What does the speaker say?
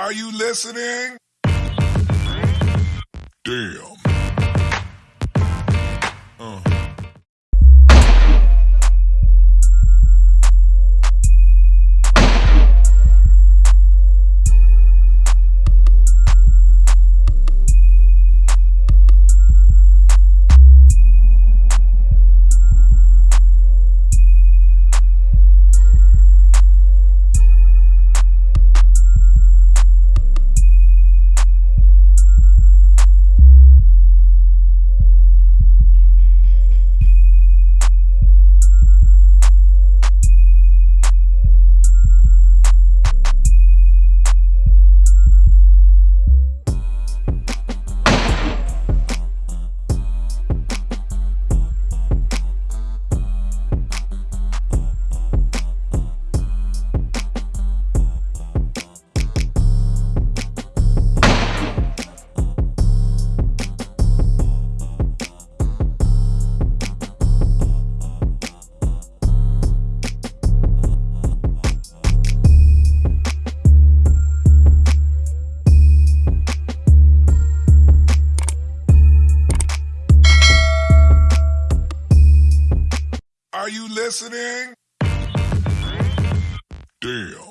Are you listening? Damn. Are you listening? Damn.